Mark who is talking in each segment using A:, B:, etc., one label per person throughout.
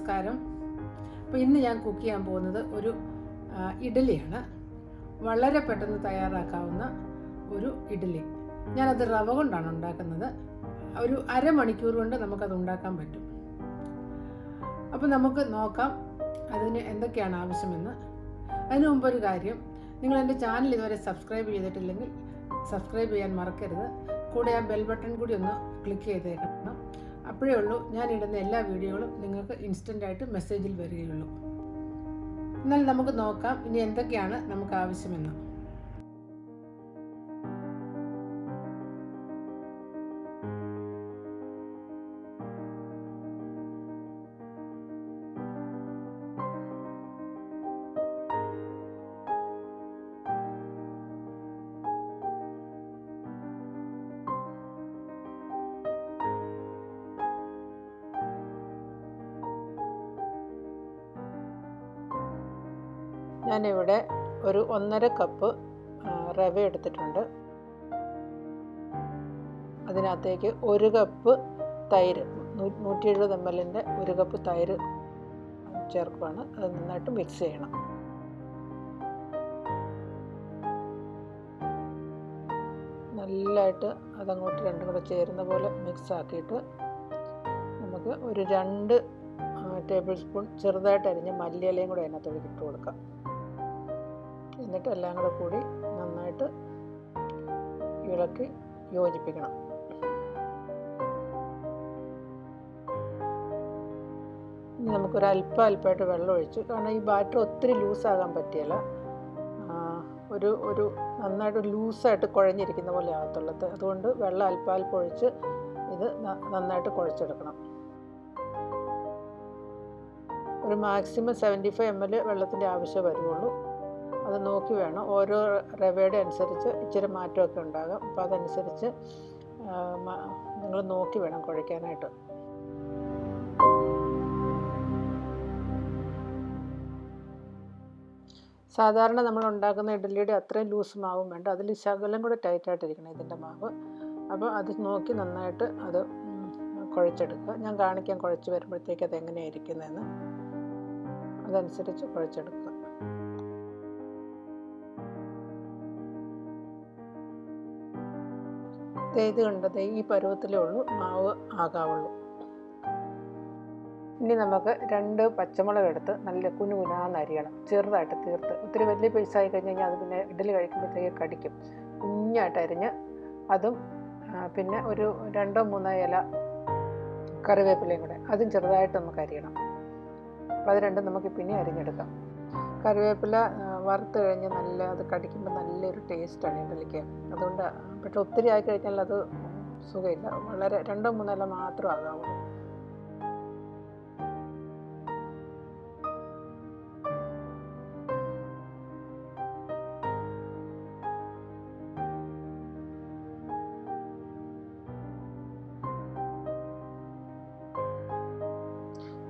A: നമസ്കാരം. അപ്പോൾ ഇന്ന് ഞാൻ കുക്ക് ചെയ്യാൻ പോകുന്നത് ഒരു ഇഡലിയാണ് വളരെ പെട്ടെന്ന് തയ്യാറാക്കാവുന്ന ഒരു ഇഡലി ഞാനത് റവ കൊണ്ടാണ് ഉണ്ടാക്കുന്നത്. ഒരു അരമണിക്കൂർ കൊണ്ട് നമുക്കത് ഉണ്ടാക്കാൻ പറ്റും. അപ്പോൾ നമുക്ക് നോക്കാം അതിന് എന്തൊക്കെയാണ് ആവശ്യമെന്ന്. അതിനു മുമ്പ് ഒരു കാര്യം നിങ്ങൾ എന്റെ ചാനൽ ഇതുവരെ സബ്സ്ക്രൈബ് ചെയ്തിട്ടില്ലെങ്കിൽ സബ്സ്ക്രൈബ് ചെയ്യാൻ മറക്കരുത്. കൂടെ ആ ബെൽ ബട്ടൺ കൂടി ഒന്ന് ക്ലിക്ക് ചെയ്തേക്കണം. അപ്പോഴേ ഉള്ളൂ. ഞാൻ ഇടുന്ന എല്ലാ വീഡിയോകളും നിങ്ങൾക്ക് ഇൻസ്റ്റന്റായിട്ട് മെസ്സേജിൽ വരികയുള്ളൂ. എന്നാൽ നമുക്ക് നോക്കാം ഇനി എന്തൊക്കെയാണ് നമുക്ക് ആവശ്യമെന്ന്. ഞാനിവിടെ ഒരു ഒന്നര കപ്പ് റവ എടുത്തിട്ടുണ്ട്. അതിനകത്തേക്ക് ഒരു കപ്പ് തൈര് നൂറ്റി എഴുപത് എം എല്ലിന്റെ ഒരു കപ്പ് തൈര് ചേർക്കുകയാണ് അത് നന്നായിട്ട് മിക്സ് ചെയ്യണം. നല്ലതായിട്ട് അതങ്ങോട്ട് രണ്ടും കൂടെ ചേരുന്ന പോലെ മിക്സ് ആക്കിയിട്ട് നമുക്ക് ഒരു രണ്ട് ടേബിൾ സ്പൂൺ ചെറുതായിട്ട് അരിഞ്ഞ മല്ലിയിലയും കൂടെ അതിനകത്തോട് ഇട്ട് കൊടുക്കാം. എന്നിട്ട് എല്ലാം കൂടെ കൂടി നന്നായിട്ട് ഇളക്കി യോജിപ്പിക്കണം. ഇനി നമുക്കൊരു അല്പം അല്പമായിട്ട് വെള്ളം ഒഴിച്ചു. കാരണം ഈ ബാറ്റർ ഒത്തിരി ലൂസാകാൻ പറ്റിയല്ല. ഒരു ഒരു നന്നായിട്ട് ലൂസായിട്ട് കുഴഞ്ഞിരിക്കുന്ന പോലെ ആകത്തുള്ളത് അതുകൊണ്ട് വെള്ളം അല്പാൽപ്പം അല്പം ഒഴിച്ച് ഇത് നന്നായിട്ട് കുഴച്ചെടുക്കണം. ഒരു maximum seventy five M L വെള്ളത്തിന്റെ ആവശ്യം വരുള്ളൂ അത് നോക്കി വേണം. ഓരോ റവയുടെ അനുസരിച്ച് ഇച്ചിരി മാറ്റമൊക്കെ ഉണ്ടാകും. അപ്പോൾ അതനുസരിച്ച് നിങ്ങൾ നോക്കി വേണം കുഴയ്ക്കാനായിട്ട്. സാധാരണ നമ്മൾ ഉണ്ടാക്കുന്ന ഇഡ്ഡലിയുടെ അത്രയും ലൂസ് മാവും വേണ്ട. അതിൽ ശകലം കൂടെ ടൈറ്റായിട്ടിരിക്കണം ഇതിന്റെ മാവ്. അപ്പോൾ അത് നോക്കി നന്നായിട്ട് അത് കുഴച്ചെടുക്കുക. ഞാൻ കാണിക്കാൻ കുഴച്ച് വരുമ്പോഴത്തേക്ക് അത് എങ്ങനെയാണ് അതനുസരിച്ച് കുഴച്ചെടുക്കുക ദേ ഇത് കണ്ടത് ഈ പരുവത്തിലേ ഉള്ളൂ മാവ് ആകാവുള്ളൂ. ഇനി നമുക്ക് രണ്ട് പച്ചമുളക് എടുത്ത് നല്ല കുനു കുനാന്ന് അരിയണം. ചെറുതായിട്ട് തീർത്ത്. ഒത്തിരി വലിയ പൈസ ആയി കഴിഞ്ഞ് കഴിഞ്ഞാൽ അത് പിന്നെ ഇഡ്ഡലി കഴിക്കുമ്പോഴത്തേക്ക് കടിക്കും. കുഞ്ഞായിട്ട് അരിഞ്ഞ് അതും പിന്നെ ഒരു രണ്ടോ മൂന്നോ ഇല കറിവേപ്പിലയും കൂടെ. അതും ചെറുതായിട്ട് നമുക്ക് അരിയണം. അപ്പോൾ അത് രണ്ടും നമുക്ക് പിന്നെ അരിഞ്ഞെടുക്കാം. കറിവേപ്പില വറുത്ത് കഴിഞ്ഞ് നല്ല അത് കടിക്കുമ്പോൾ നല്ലൊരു ടേസ്റ്റാണ് ഇഡ്ഡലിക്ക് അതുകൊണ്ട് പക്ഷെ ഒത്തിരി ആയി കഴിഞ്ഞാൽ അത് സുഖമില്ല. വളരെ രണ്ടോ മൂന്നോ ഇല മാത്രം ആകാവുള്ളൂ.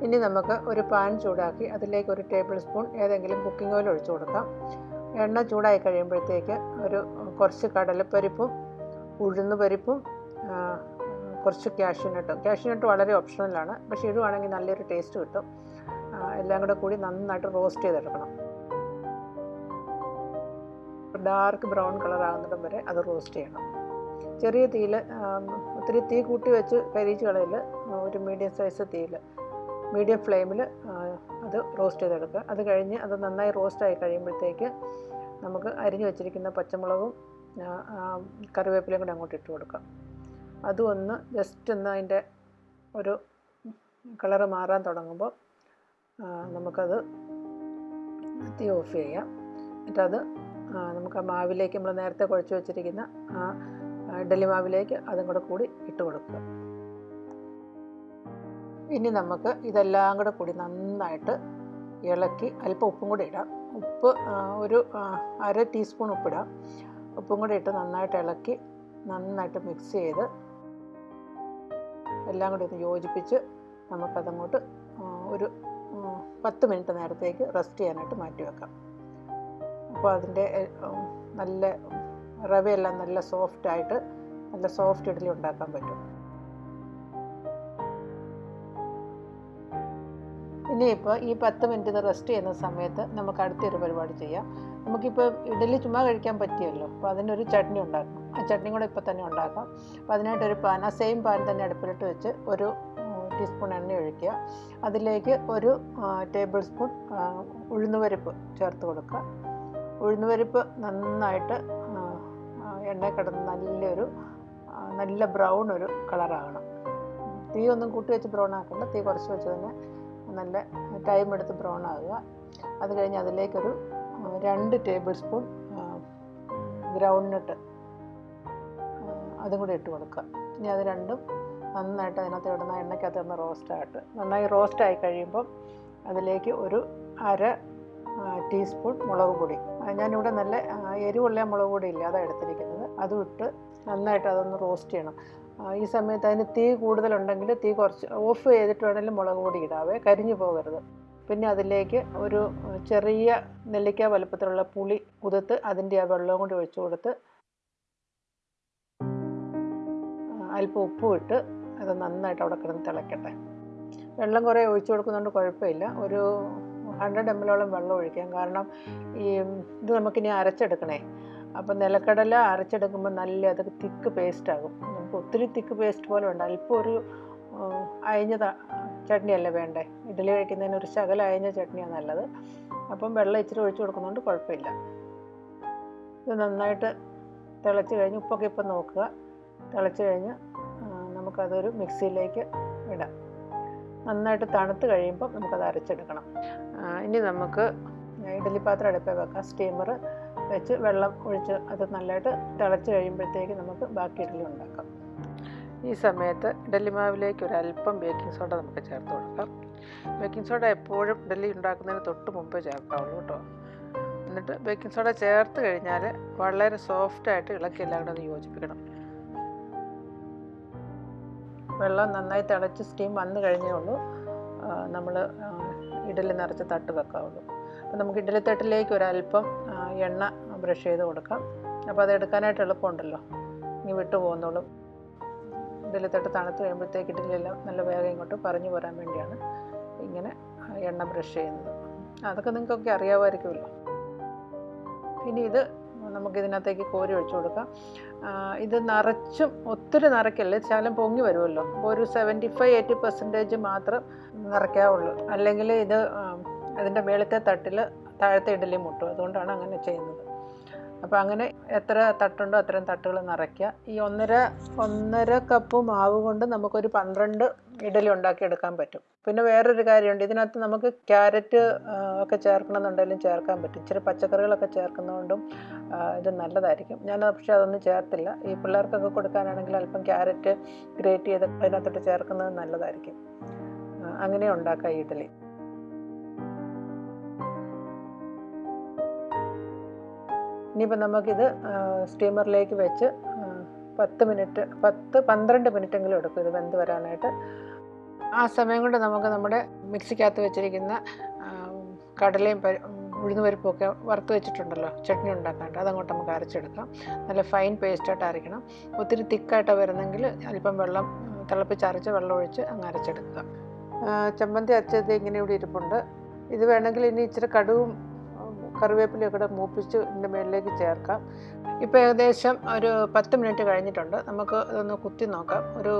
A: ഇനി നമുക്ക് ഒരു പാൻ ചൂടാക്കി അതിലേക്ക് ഒരു ടേബിൾ സ്പൂൺ ഏതെങ്കിലും കുക്കിംഗ് ഓയിൽ ഒഴിച്ചു കൊടുക്കാം. എണ്ണ ചൂടായി കഴിയുമ്പോഴത്തേക്ക് ഒരു കുറച്ച് കടലപ്പരിപ്പും ഉഴുന്ന് പരിപ്പും കുറച്ച് ക്യാഷ്യൂനട്ടും ക്യാഷ്യൂനട്ട് വളരെ ഓപ്ഷണലാണ് പക്ഷേ ഇടുവാണെങ്കിൽ നല്ലൊരു ടേസ്റ്റ് കിട്ടും. എല്ലാം കൂടെ കൂടി നന്നായിട്ട് റോസ്റ്റ് ചെയ്തെടുക്കണം. ഡാർക്ക് ബ്രൗൺ കളർ വരെ അത് റോസ്റ്റ് ചെയ്യണം. ചെറിയ തീയിൽ ഒത്തിരി തീ കൂട്ടി വെച്ച് കരിയിച്ച് കളയിൽ ഒരു മീഡിയം സൈസ് തീയിൽ മീഡിയം ഫ്ലെയിമിൽ അത് റോസ്റ്റ് ചെയ്തെടുക്കുക. അത് കഴിഞ്ഞ് അത് നന്നായി റോസ്റ്റ് ആയി കഴിയുമ്പോഴത്തേക്ക് നമുക്ക് അരിഞ്ഞു വെച്ചിരിക്കുന്ന പച്ചമുളകും കറിവേപ്പിലയും കൂടെ അങ്ങോട്ട് ഇട്ട് കൊടുക്കാം. അതും ഒന്ന് ജസ്റ്റ് ഒന്ന് അതിന്റെ ഒരു കളറ് മാറാൻ തുടങ്ങുമ്പോൾ നമുക്കത് തീ ഓഫ് ചെയ്യാം. അത് നമുക്ക് ആ മാവിലേക്ക് നമ്മൾ നേരത്തെ കുഴച്ച് വെച്ചിരിക്കുന്ന ആ ഇഡലി മാവിലേക്ക് അതും കൂടെ കൂടി ഇട്ട് കൊടുക്കുക. ഇനി നമുക്ക് ഇതെല്ലാം കൂടെ കൂടി നന്നായിട്ട് ഇളക്കി അല്പം ഉപ്പും കൂടി ഇടാം. ഉപ്പ് ഒരു അര ടീസ്പൂൺ ഉപ്പിടാം. ഉപ്പും കൂടി ഇട്ട് നന്നായിട്ട് ഇളക്കി നന്നായിട്ട് മിക്സ് ചെയ്ത് എല്ലാം കൂടി ഒന്ന് യോജിപ്പിച്ച് നമുക്കതങ്ങോട്ട് ഒരു പത്ത് മിനിറ്റ് നേരത്തേക്ക് റെസ്റ്റ് ചെയ്യാനായിട്ട് മാറ്റി വെക്കാം. അപ്പോൾ അതിന്റെ നല്ല റവയെല്ലാം നല്ല സോഫ്റ്റായിട്ട് നല്ല സോഫ്റ്റ് ഇഡ്ഡലി ഉണ്ടാക്കാൻ പറ്റും. ഇനിയിപ്പോൾ ഈ പത്ത് മിനിറ്റ് റെസ്റ്റ് ചെയ്യുന്ന സമയത്ത് നമുക്ക് അടുത്തൊരു പരിപാടി ചെയ്യാം. നമുക്കിപ്പോൾ ഇഡലി ചുമ്മാ കഴിക്കാൻ പറ്റിയല്ലോ. അപ്പോൾ അതിനൊരു ചട്നി ഉണ്ടാക്കാം. ആ ചട്നി കൂടെ ഇപ്പോൾ തന്നെ ഉണ്ടാക്കാം. അപ്പോൾ അതിനായിട്ടൊരു പാൻ ആ സെയിം പാൻ തന്നെ അടുപ്പിലിട്ട് വെച്ച് ഒരു ടീസ്പൂൺ എണ്ണ ഒഴിക്കുക. അതിലേക്ക് ഒരു ടേബിൾ സ്പൂൺ ഉഴുന്നുപരിപ്പ് ചേർത്ത് കൊടുക്കുക. ഉഴുന്നുപരിപ്പ് നന്നായിട്ട് എണ്ണ കിടന്ന് നല്ലൊരു നല്ല ബ്രൗൺ ഒരു കളറാകണം തീ ഒന്നും കൂട്ടി വെച്ച് ബ്രൗൺ ആക്കണ്ട. തീ കുറച്ച് വെച്ച് തന്നെ നല്ല ടൈം എടുത്ത് ബ്രൗൺ ആകുക അത് കഴിഞ്ഞ് അതിലേക്കൊരു രണ്ട് ടേബിൾ സ്പൂൺ ഗ്രൗണ്ട് നട്ട് അതും കൂടി ഇട്ട് കൊടുക്കുക. ഇനി അത് രണ്ടും നന്നായിട്ട് അതിനകത്ത് ഇടുന്ന എണ്ണയ്ക്കകത്ത് ഇടുന്ന റോസ്റ്റായിട്ട് നന്നായി റോസ്റ്റ് ആയി കഴിയുമ്പം അതിലേക്ക് ഒരു അര ടീസ്പൂൺ മുളക് പൊടി. ഞാനിവിടെ നല്ല എരിവുള്ള മുളക് പൊടി ഇല്ല അതാണ് എടുത്തിരിക്കുന്നത്. അതും ഇട്ട് നന്നായിട്ട് അതൊന്ന് റോസ്റ്റ് ചെയ്യണം. ഈ സമയത്ത് അതിന് തീ കൂടുതലുണ്ടെങ്കിൽ തീ കുറച്ച് ഓഫ് ചെയ്തിട്ട് വേണമെങ്കിലും മുളക് പൊടി ഇടാവേ കരിഞ്ഞു പോകരുത്. പിന്നെ അതിലേക്ക് ഒരു ചെറിയ നെല്ലിക്ക വലുപ്പത്തിലുള്ള പുളി കുതിർത്ത് അതിന്റെ ആ വെള്ളവും കൂടി ഒഴിച്ചു കൊടുത്ത് അല്പം ഉപ്പും ഇട്ട് അത് നന്നായിട്ട് അവിടെ കിടന്ന് തിളയ്ക്കട്ടെ വെള്ളം കുറേ ഒഴിച്ചു കൊടുക്കുന്നതുകൊണ്ട് കുഴപ്പമില്ല. ഒരു ഹൺഡ്രഡ് എം ഓളം വെള്ളം ഒഴിക്കാം. കാരണം ഈ ഇത് നമുക്കിനി അരച്ചെടുക്കണേ. അപ്പം നിലക്കടല അരച്ചെടുക്കുമ്പോൾ നല്ല അത് തിക്ക് പേസ്റ്റ് ആകും. നമുക്ക് ഒത്തിരി തിക്ക് പേസ്റ്റ് പോലെ വേണ്ട. അല്പം ഒരു അയഞ്ഞ ചട്നിയല്ല വേണ്ടേ? ഇഡ്ഡലി കഴിക്കുന്നതിന് ഒരു ശകല അയഞ്ഞ ചട്നിയാണ് നല്ലത്. അപ്പം വെള്ളം ഇച്ചിരി ഒഴിച്ചു കൊടുക്കുന്നതുകൊണ്ട് കുഴപ്പമില്ല ഇത് നന്നായിട്ട് തിളച്ച് കഴിഞ്ഞ് ഉപ്പൊക്കെ ഇപ്പം നോക്കുക. തിളച്ച് കഴിഞ്ഞ് നമുക്കതൊരു മിക്സിയിലേക്ക് ഇടാം. നന്നായിട്ട് തണുത്ത് കഴിയുമ്പോൾ നമുക്കത് അരച്ചെടുക്കണം. ഇനി നമുക്ക് ഇഡ്ഡലി പാത്രം അടുപ്പേ വെക്കാം. സ്റ്റീമർ വെച്ച് വെള്ളം ഒഴിച്ച് അത് നല്ലതായിട്ട് തിളച്ച് കഴിയുമ്പോഴത്തേക്ക് നമുക്ക് ബാക്കി ഇഡ്ഡലി ഉണ്ടാക്കാം. ഈ സമയത്ത് ഇഡ്ഡലി മാവിലേക്ക് ഒരു അല്പം ബേക്കിംഗ് സോഡ നമുക്ക് ചേർത്ത് കൊടുക്കാം. ബേക്കിംഗ് സോഡ എപ്പോഴും ഇഡലി ഉണ്ടാക്കുന്നതിന് തൊട്ട് മുമ്പ് ചേർക്കാവുള്ളൂ കേട്ടോ. എന്നിട്ട് ബേക്കിംഗ് സോഡ ചേർത്ത് കഴിഞ്ഞാൽ വളരെ സോഫ്റ്റായിട്ട് ഇളക്കി എല്ലാം കൂടെ ഒന്ന് യോജിപ്പിക്കണം. വെള്ളം നന്നായി തിളച്ച് സ്റ്റീം വന്നു കഴിഞ്ഞേ ഉള്ളൂ. നമ്മൾ ഇഡലി നിറച്ച് തട്ട് വെക്കാവുള്ളൂ. അപ്പോൾ നമുക്ക് ഇഡലി തട്ടിലേക്ക് ഒരല്പം എണ്ണ ബ്രഷ് ചെയ്ത് കൊടുക്കാം. അപ്പോൾ അത് എടുക്കാനായിട്ട് എളുപ്പമുണ്ടല്ലോ. ഇനി വിട്ടു പോകുന്നോളും. ഇതിൽ തൊട്ട് തണുത്ത് കഴിയുമ്പോഴത്തേക്ക് ഇട്ടില്ലല്ലോ നല്ല വേഗം ഇങ്ങോട്ട് പറഞ്ഞു പോരാൻ വേണ്ടിയാണ് ഇങ്ങനെ എണ്ണ ബ്രഷ് ചെയ്യുന്നത്. അതൊക്കെ നിങ്ങൾക്കൊക്കെ അറിയാമായിരിക്കുമല്ലോ. ഇനി ഇത് നമുക്ക് ഇതിനകത്തേക്ക് കോരി ഒഴിച്ചു കൊടുക്കാം. ഇത് നിറച്ചും ഒത്തിരി നിറയ്ക്കല്ലേ? ശകലം പൊങ്ങി വരുമല്ലോ. ഒരു സെവന്റി ഫൈവ് എയ്റ്റി പെർസെന്റേജ് മാത്രം നിറയ്ക്കാവുള്ളൂ. അല്ലെങ്കിൽ ഇത് അതിന്റെ മേളത്തെ തട്ടിൽ താഴത്തെ ഇഡലി മുട്ടും. അതുകൊണ്ടാണ് അങ്ങനെ ചെയ്യുന്നത്. അപ്പോൾ അങ്ങനെ എത്ര തട്ടുണ്ടോ അത്രയും തട്ടുകൾ നിറയ്ക്കുക. ഈ ഒന്നര ഒന്നര കപ്പ് മാവ് കൊണ്ട് നമുക്കൊരു പന്ത്രണ്ട് ഇഡലി ഉണ്ടാക്കിയെടുക്കാൻ പറ്റും. പിന്നെ വേറൊരു കാര്യമുണ്ട്. ഇതിനകത്ത് നമുക്ക് ക്യാരറ്റ് ഒക്കെ ചേർക്കണമെന്നുണ്ടെങ്കിലും ചേർക്കാൻ പറ്റും. ഇച്ചിരി പച്ചക്കറികളൊക്കെ ചേർക്കുന്നതുകൊണ്ടും ഇത് നല്ലതായിരിക്കും. ഞാൻ പക്ഷേ അതൊന്നും ചേർത്തില്ല. ഈ പിള്ളേർക്കൊക്കെ കൊടുക്കാനാണെങ്കിൽ അല്പം ക്യാരറ്റ് ഗ്രേറ്റ് ചെയ്ത് അതിനകത്തോട്ട് ചേർക്കുന്നത് നല്ലതായിരിക്കും. അങ്ങനെ ഉണ്ടാക്കാം ഇഡലി ഇനിയിപ്പോൾ നമുക്കിത് സ്റ്റീമറിലേക്ക് വെച്ച് പത്ത് മിനിറ്റ് പത്ത് പന്ത്രണ്ട് മിനിറ്റെങ്കിലും എടുക്കും ഇത് വെന്ത് വരാനായിട്ട്. ആ സമയം കൊണ്ട് നമുക്ക് നമ്മുടെ മിക്സിക്കകത്ത് വെച്ചിരിക്കുന്ന കടലയും ഉഴുന്ന് ഉഴുന്നുപരിപ്പും വറുത്ത് വെച്ചിട്ടുണ്ടല്ലോ ചട്നി ഉണ്ടാക്കാനായിട്ട് അതങ്ങോട്ട് നമുക്ക് അരച്ചെടുക്കാം. നല്ല ഫൈൻ പേസ്റ്റായിട്ട് അരയ്ക്കണം. ഒത്തിരി തിക്കായിട്ട് വരുന്നെങ്കിൽ അല്പം വെള്ളം തിളപ്പിച്ചരച്ച് വെള്ളം ഒഴിച്ച് അങ്ങ് അരച്ചെടുക്കുക. ചമ്മന്തി അരച്ചത് ഇങ്ങനെ ഇവിടെ ഇരിപ്പുണ്ട്. ഇത് വേണമെങ്കിൽ ഇനി ഇച്ചിരി കടുവും കറിവേപ്പിലയും കൂടെ മൂപ്പിച്ച് ഇതിന്റെ മേളിലേക്ക് ചേർക്കാം. ഇപ്പോൾ ഏകദേശം ഒരു പത്ത് മിനിറ്റ് കഴിഞ്ഞിട്ടുണ്ട്. നമുക്ക് ഇതൊന്ന് കുത്തി നോക്കാം. ഒരു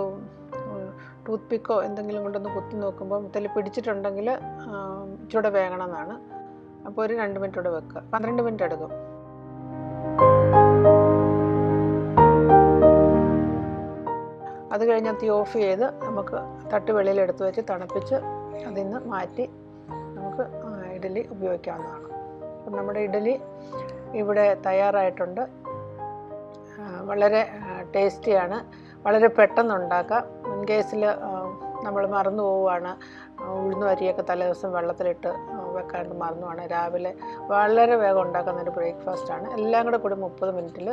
A: ടൂത്ത് പിക്കോ എന്തെങ്കിലും കൊണ്ടൊന്ന് കുത്തി നോക്കുമ്പോൾ ഇതിൽ പിടിച്ചിട്ടുണ്ടെങ്കിൽ ഇച്ചിരൂടെ വേഗണം എന്നാണ് അപ്പോൾ ഒരു രണ്ട് മിനിറ്റ് കൂടെ വെക്കുക. പന്ത്രണ്ട് മിനിറ്റ് എടുക്കും. അത് കഴിഞ്ഞാൽ തീ ഓഫ് ചെയ്ത് നമുക്ക് തട്ട് വെളിയിൽ എടുത്ത് വെച്ച് തണുപ്പിച്ച് അതിൽ നിന്ന് മാറ്റി നമുക്ക് ഇഡലി ഉപയോഗിക്കാവുന്നതാണ്. അപ്പം നമ്മുടെ ഇഡലി ഇവിടെ തയ്യാറായിട്ടുണ്ട്. വളരെ ടേസ്റ്റിയാണ്. വളരെ പെട്ടെന്ന് ഉണ്ടാക്കാം ഇൻ കേസിൽ നമ്മൾ മറന്നു പോവുകയാണ്. ഉഴുന്നും അരിയൊക്കെ തലേദിവസം വെള്ളത്തിലിട്ട് വെക്കാണ്ട് മറന്നു പോവാണ് രാവിലെ വളരെ വേഗം ഉണ്ടാക്കുന്ന ഒരു ബ്രേക്ക്ഫാസ്റ്റാണ് എല്ലാം കൂടെ കൂടി മുപ്പത് മിനിറ്റിൽ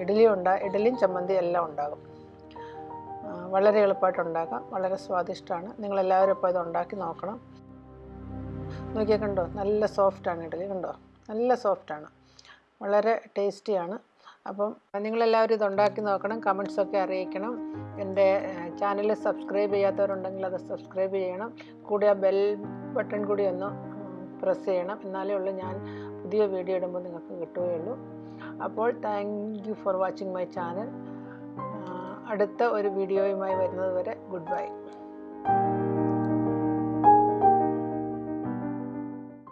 A: ഇഡലി ഉണ്ടാ ഇഡലിയും ചമ്മന്തി എല്ലാം ഉണ്ടാകും. വളരെ എളുപ്പമായിട്ട് ഉണ്ടാക്കാം. വളരെ സ്വാദിഷ്ടമാണ്. നിങ്ങളെല്ലാവരും ഇപ്പോൾ ഇത് ഉണ്ടാക്കി നോക്കണം. നോക്കിയാൽ കണ്ടോ നല്ല സോഫ്റ്റാണ് ഇഡ്ഡലി കണ്ടോ? നല്ല സോഫ്റ്റാണ് വളരെ ടേസ്റ്റിയാണ് അപ്പം നിങ്ങളെല്ലാവരും ഇത് ഉണ്ടാക്കി നോക്കണം. കമൻസൊക്കെ അറിയിക്കണം. എന്റെ ചാനൽ സബ്സ്ക്രൈബ് ചെയ്യാത്തവരുണ്ടെങ്കിൽ അത് സബ്സ്ക്രൈബ് ചെയ്യണം. കൂടെ ആ ബെൽ ബട്ടൺ കൂടി ഒന്ന് പ്രസ് ചെയ്യണം. എന്നാലേ ഉള്ളൂ ഞാൻ പുതിയ വീഡിയോ ഇടുമ്പോൾ നിങ്ങൾക്ക് കിട്ടുകയുള്ളൂ. അപ്പോൾ thank you for watching my channel അടുത്ത ഒരു വീഡിയോയുമായി വരുന്നത് വരെ ഗുഡ് ബൈ